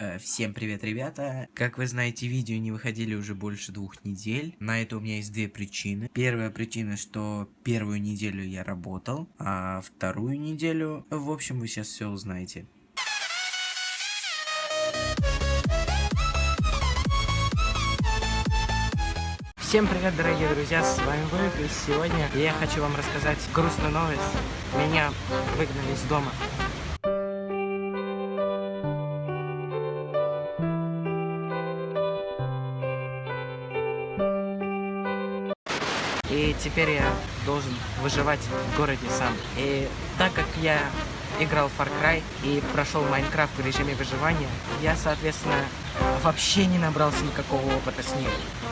Э, всем привет, ребята! Как вы знаете, видео не выходили уже больше двух недель. На это у меня есть две причины. Первая причина, что первую неделю я работал, а вторую неделю... В общем, вы сейчас все узнаете. Всем привет, дорогие друзья, с вами Войк, и сегодня я хочу вам рассказать грустную новость. Меня выгнали из дома. И теперь я должен выживать в городе сам. И так как я играл Far Cry и прошел Майнкрафт в режиме выживания, я, соответственно, вообще не набрался никакого опыта с ним.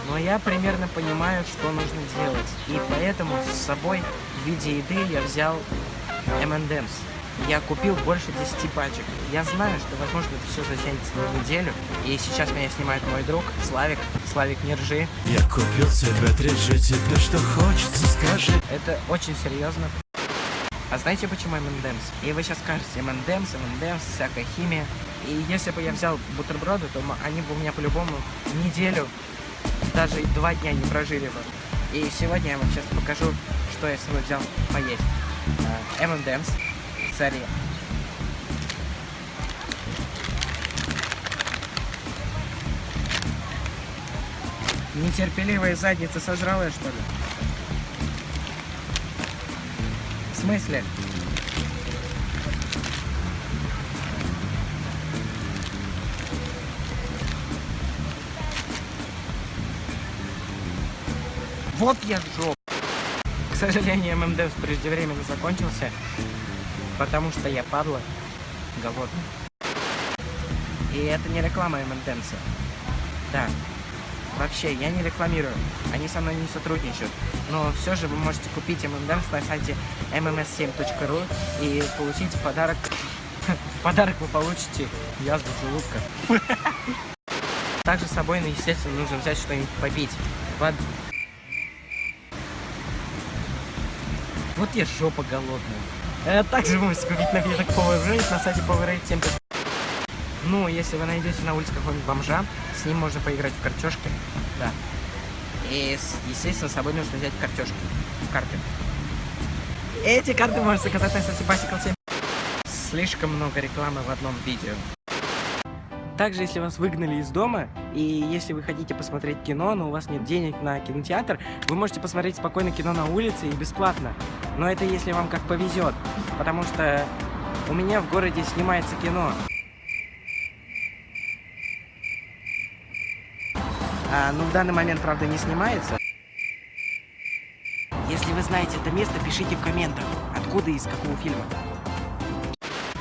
Но я примерно понимаю, что нужно делать. И поэтому с собой в виде еды я взял M&M's. Я купил больше 10 пачек. Я знаю, что, возможно, это все затянется на неделю. И сейчас меня снимает мой друг Славик. Славик, не ржи. Я купил себе 3G, тебе что хочется, скажи. Это очень серьезно. А знаете почему M&M's? И вы сейчас скажете, M&M's, M&M's, всякая химия. И если бы я взял бутерброды, то они бы у меня по-любому неделю, даже два дня не прожили бы. И сегодня я вам сейчас покажу, что я с собой взял поесть. M&M's, царе. Нетерпеливая задница сожрала, что ли? В смысле? Вот я жоп. К сожалению, ММД преждевременно закончился. Потому что я падла, голодный. И это не реклама МНТМСа. Да. Вообще, я не рекламирую. Они со мной не сотрудничают. Но все же вы можете купить ММДМС на сайте mms7.ru и получить подарок... Подарок вы получите язву желудка. Также с собой, ну, естественно, нужно взять что-нибудь попить. Вот я жопа голодная. Э, также вы можете купить напиток Power Rate на сайте Power 7. Ну, если вы найдете на улице какого-нибудь бомжа, с ним можно поиграть в картошки. Да. И, естественно, с собой нужно взять картошки. Карты. Эти карты можно заказать на сайте Bicycle 7. Слишком много рекламы в одном видео. Также, если вас выгнали из дома, и если вы хотите посмотреть кино, но у вас нет денег на кинотеатр, вы можете посмотреть спокойно кино на улице и бесплатно. Но это если вам как повезет, потому что у меня в городе снимается кино. А, ну, в данный момент, правда, не снимается. Если вы знаете это место, пишите в комментах, откуда и из какого фильма.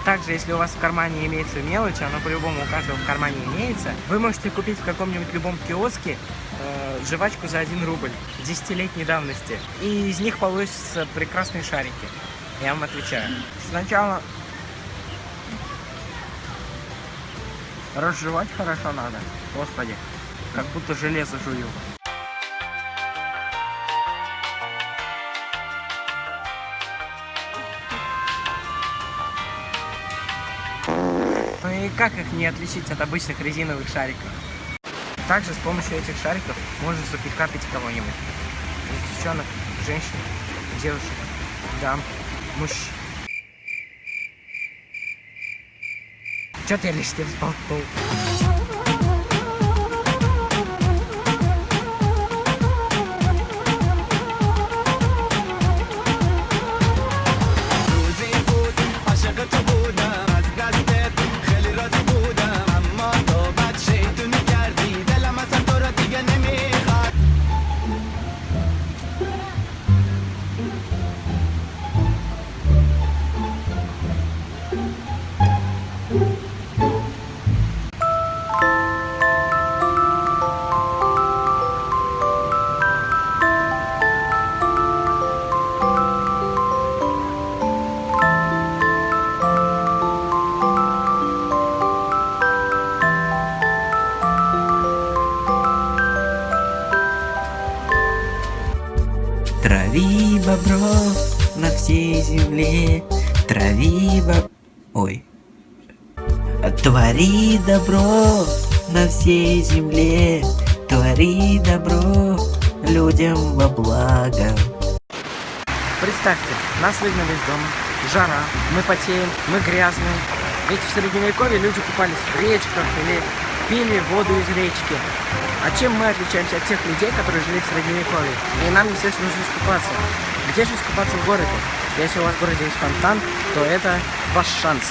Также, если у вас в кармане имеется мелочь, она по-любому у каждого в кармане имеется, вы можете купить в каком-нибудь любом киоске э, жвачку за 1 рубль десятилетней давности. И из них получатся прекрасные шарики. Я вам отвечаю. Сначала разжевать хорошо надо. Господи, как будто железо жую. Ну и как их не отличить от обычных резиновых шариков? Также с помощью этих шариков можно запикапить кого-нибудь. Девчонок, женщин, девушек, дам, мужчин. Что-то я лишним сболтнул. Трави бобров на всей земле, трави боб... Ой. Твори добро на всей земле, твори добро людям во благо. Представьте, нас выгнали из дома, жара, мы потеем, мы грязные. Ведь в средневековье люди купались в речках или пили воду из речки. А чем мы отличаемся от тех людей, которые жили в средневековье? И нам, естественно, нужно искупаться. Где же искупаться в городе? Если у вас в городе есть фонтан, то это ваш шанс.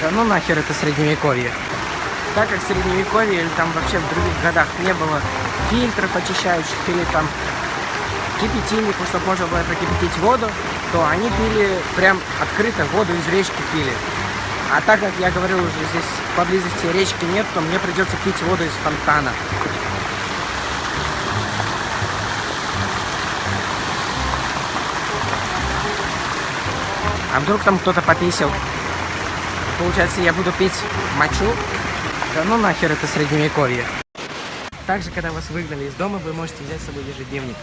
Да ну нахер это средневековье. Так как в средневековье или там вообще в других годах не было фильтров очищающих или там кипятильников, чтобы можно было прокипятить воду, то они пили прям открыто воду из речки пили. А так как я говорил уже, здесь поблизости речки нет, то мне придется пить воду из фонтана. А вдруг там кто-то пописал? Получается, я буду пить мочу? Да ну нахер это средневековье. Также, когда вас выгнали из дома, вы можете взять с собой ежедневник.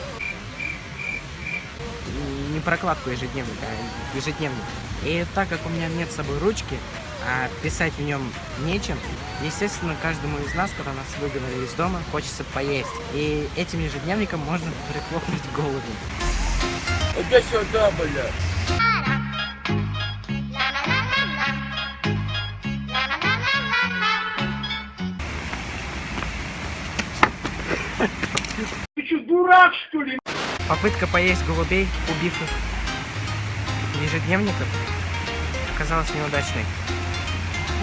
Не прокладку ежедневника, а ежедневник. И так как у меня нет с собой ручки, а писать в нем нечем, естественно, каждому из нас, когда нас выгнали из дома, хочется поесть. И этим ежедневником можно прихлопнуть голову. Иди сюда, бля. Ты что, дурак, что ли? Попытка поесть голубей, убив их ежедневников, оказалась неудачной.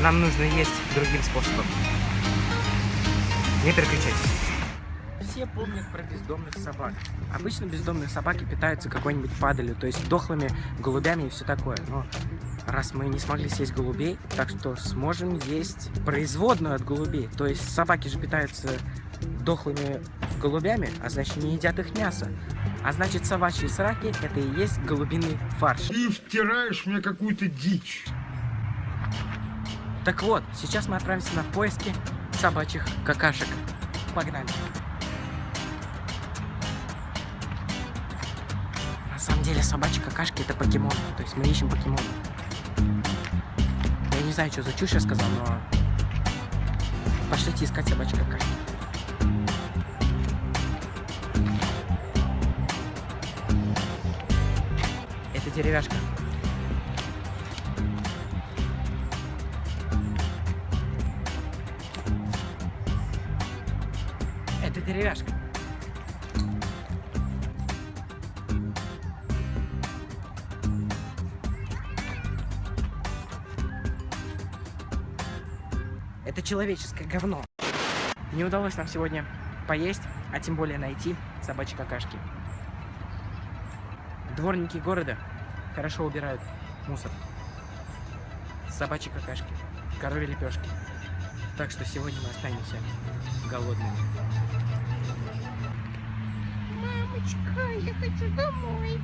Нам нужно есть другим способом. Не переключайтесь. Все помнят про бездомных собак. Обычно бездомные собаки питаются какой-нибудь падалью, то есть дохлыми голубями и все такое. Но раз мы не смогли съесть голубей, так что сможем есть производную от голубей. То есть собаки же питаются дохлыми голубями, а значит не едят их мясо. А значит собачьи сраки это и есть голубиный фарш. Ты втираешь мне какую-то дичь. Так вот, сейчас мы отправимся на поиски собачьих какашек. Погнали. На самом деле собачьи какашки это покемон. То есть мы ищем покемон. Я не знаю, что за чушь я сказал, но... Пошлите искать собачьи какашки. Деревяшка. Это деревяшка. Это человеческое говно. Не удалось нам сегодня поесть, а тем более найти собачьи какашки. Дворники города хорошо убирают мусор. Собачьи какашки, коровьи лепешки. Так что сегодня мы останемся голодными. Мамочка, я хочу домой.